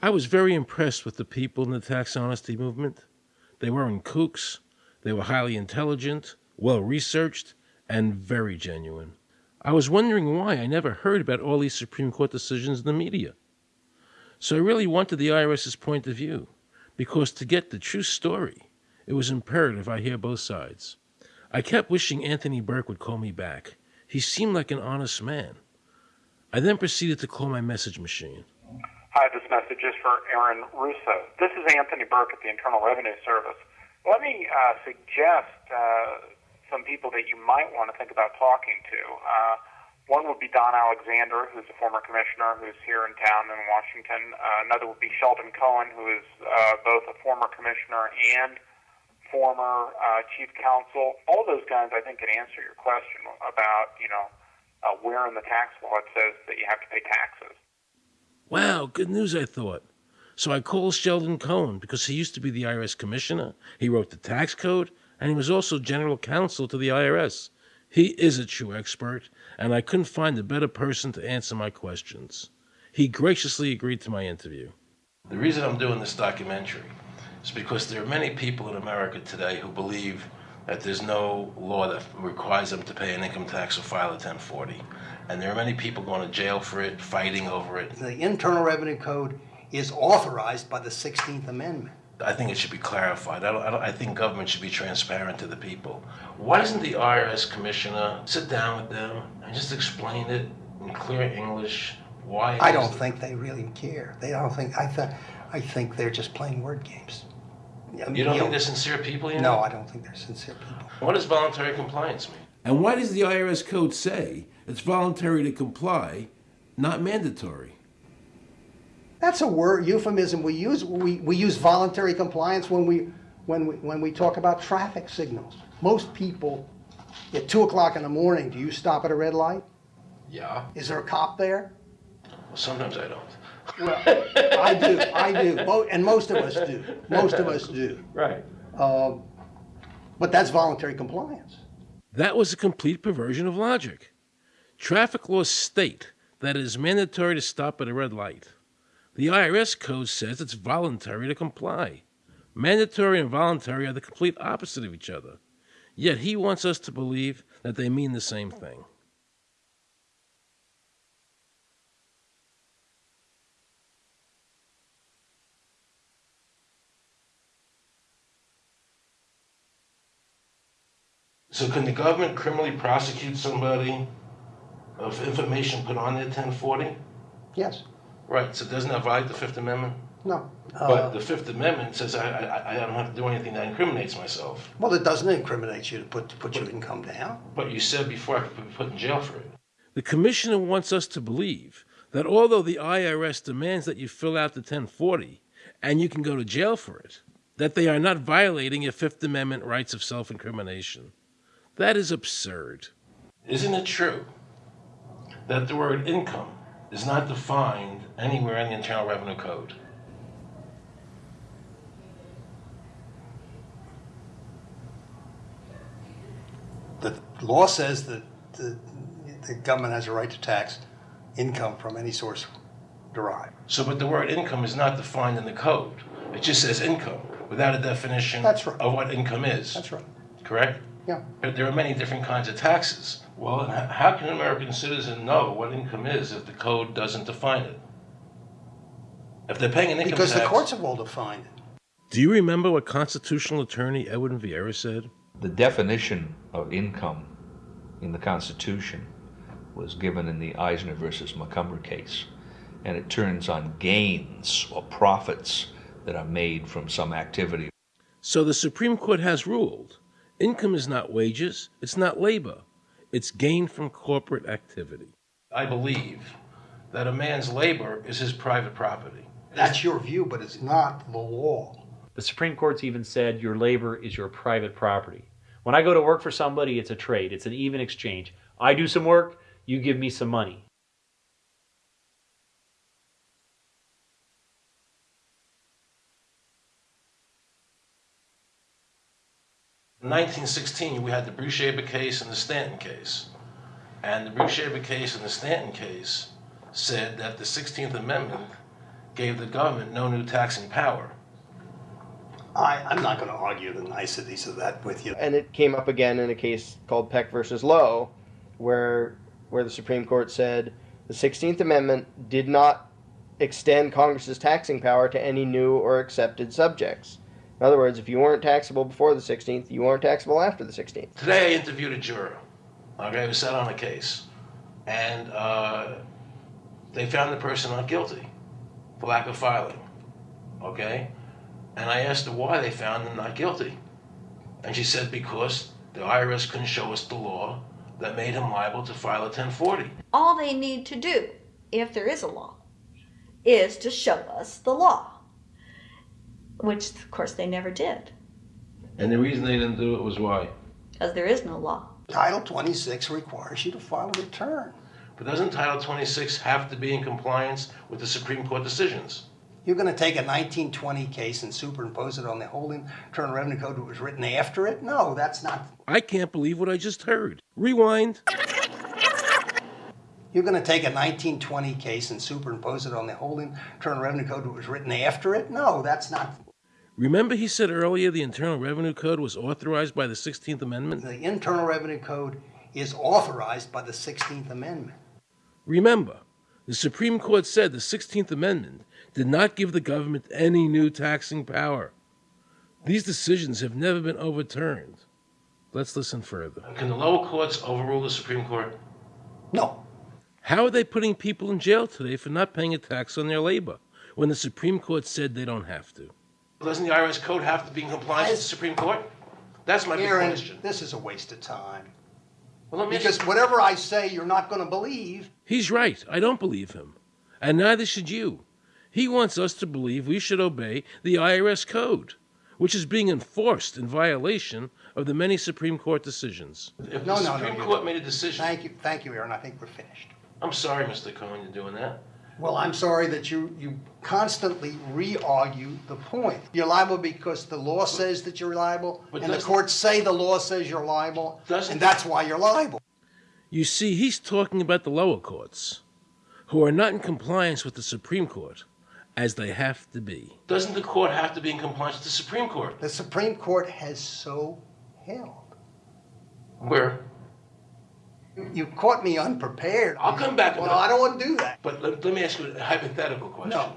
I was very impressed with the people in the tax honesty movement. They weren't kooks, they were highly intelligent, well researched, and very genuine. I was wondering why I never heard about all these Supreme Court decisions in the media. So I really wanted the IRS's point of view, because to get the true story, it was imperative I hear both sides. I kept wishing Anthony Burke would call me back. He seemed like an honest man. I then proceeded to call my message machine. Hi, this message is for Aaron Russo. This is Anthony Burke at the Internal Revenue Service. Let me uh, suggest uh, some people that you might want to think about talking to. Uh, one would be Don Alexander, who's a former commissioner who's here in town in Washington. Uh, another would be Sheldon Cohen, who is uh, both a former commissioner and former uh, chief counsel. All those guys, I think, can answer your question about, you know, uh, where in the tax law it says that you have to pay taxes. Wow, good news, I thought. So I called Sheldon Cohen because he used to be the IRS commissioner. He wrote the tax code, and he was also general counsel to the IRS. He is a true expert, and I couldn't find a better person to answer my questions. He graciously agreed to my interview. The reason I'm doing this documentary is because there are many people in America today who believe that there's no law that requires them to pay an income tax or file a 1040. And there are many people going to jail for it, fighting over it. The Internal Revenue Code is authorized by the 16th Amendment. I think it should be clarified. I, don't, I, don't, I think government should be transparent to the people. Why doesn't the IRS commissioner sit down with them and just explain it in clear English? Why? I don't think they really care. They don't think. I th- I think they're just playing word games. You don't think they're sincere people? You No. I don't think they're sincere people. What does voluntary compliance mean? And why does the IRS code say it's voluntary to comply, not mandatory? That's a word euphemism we use. We, we use voluntary compliance when we when we when we talk about traffic signals. Most people at two o'clock in the morning, do you stop at a red light? Yeah. Is there a cop there? Well, sometimes I don't. Well, I do. I do. Mo- and most of us do. Most of us do. Right. Um, but that's voluntary compliance. That was a complete perversion of logic. Traffic laws state that it is mandatory to stop at a red light. The IRS code says it's voluntary to comply. Mandatory and voluntary are the complete opposite of each other. Yet he wants us to believe that they mean the same thing. So, can the government criminally prosecute somebody of information put on their 1040? Yes. Right, so doesn't that violate the Fifth Amendment? No. But Uh, the Fifth Amendment says I, I, I don't have to do anything that incriminates myself. well, it doesn't incriminate you to put to put your income down. But you said before I could be put in jail for it. The commissioner wants us to believe that although the IRS demands that you fill out the 1040 and you can go to jail for it, that they are not violating your Fifth Amendment rights of self incrimination. That is absurd. Isn't it true that the word income is not defined anywhere in the Internal Revenue Code? The law says that the, the government has a right to tax income from any source derived. So, but the word income is not defined in the code. It just says income without a definition That's right. of what income is. That's right. Correct? Yeah. But there are many different kinds of taxes. Well, how can an American citizen know what income is if the code doesn't define it? If they're paying an income Because tax. the courts have all defined it. Do you remember what constitutional attorney Edwin Vieira said? The definition of income in the Constitution was given in the Eisner versus Montgomery case, and it turns on gains or profits that are made from some activity. So the Supreme Court has ruled income is not wages, it's not labor, it's gain from corporate activity. I believe that a man's labor is his private property. That's your view, but it's not the law. The Supreme Court's even said your labor is your private property. When I go to work for somebody, it's a trade, it's an even exchange. I do some work, you give me some money. 1916, we had the Brushaber case and the Stanton case. And the Brushaber case and the Stanton case said that the 16th Amendment gave the government no new taxing power. I, I'm not gonna argue the niceties of that with you. and it came up again in a case called Peck versus Lowe, where where the Supreme Court said the Sixteenth Amendment did not extend Congress's taxing power to any new or accepted subjects. In other words, if you weren't taxable before the Sixteenth, you weren't taxable after the Sixteenth. Today I interviewed a juror, okay, who sat on a case, and uh, they found the person not guilty for lack of filing, okay? And I asked her why they found him not guilty. And she said because the IRS couldn't show us the law that made him liable to file a 1040. All they need to do, if there is a law, is to show us the law, which of course they never did, And the reason they didn't do it was why? because there is no law. Title twenty-six requires you to file a return. But doesn't Title 26 have to be in compliance with the Supreme Court decisions? You're gonna take a nineteen twenty case and superimpose it on the whole Internal Revenue Code that was written after it? No, that's not, I can't believe what I just heard. Rewind. you're gonna take a nineteen twenty case and superimpose it on the whole Internal Revenue Code that was written after it? No, that's not, Remember he said earlier the Internal Revenue Code was authorized by the 16th Amendment? the Internal Revenue Code is authorized by the Sixteenth Amendment. Remember, the Supreme Court said the 16th Amendment did not give the government any new taxing power. These decisions have never been overturned. Let's listen further. Can the lower courts overrule the Supreme Court? No, How are they putting people in jail today for not paying a tax on their labor when the Supreme Court said they don't have to? Doesn't the IRS code have to be in compliance with the Supreme Court? That's my big Aaron, question. this is a waste of time. Well, let me ask Because you- whatever I say, you're not gonna believe. He's right. I don't believe him. And neither should you. He wants us to believe we should obey the IRS code, which is being enforced in violation of the many Supreme Court decisions. If No, the no, no, Supreme you- Court made a decision, Thank you, thank you, Aaron, I think we're finished. I'm sorry, Mr. Cohen, you're doing that. Well, I'm sorry that you, you constantly re-argue the point. You're liable because the law says that you're liable, But and the doesn't- courts say the law says you're liable, Doesn't- and that's why you're liable. You see, he's talking about the lower courts, who are not in compliance with the Supreme Court, as they have to be. Doesn't the court have to be in compliance with the Supreme Court? The Supreme Court has so held. Where? You- caught me unprepared. I'll come back Well. I don't want to do that. But let, let me ask you a hypothetical question. No.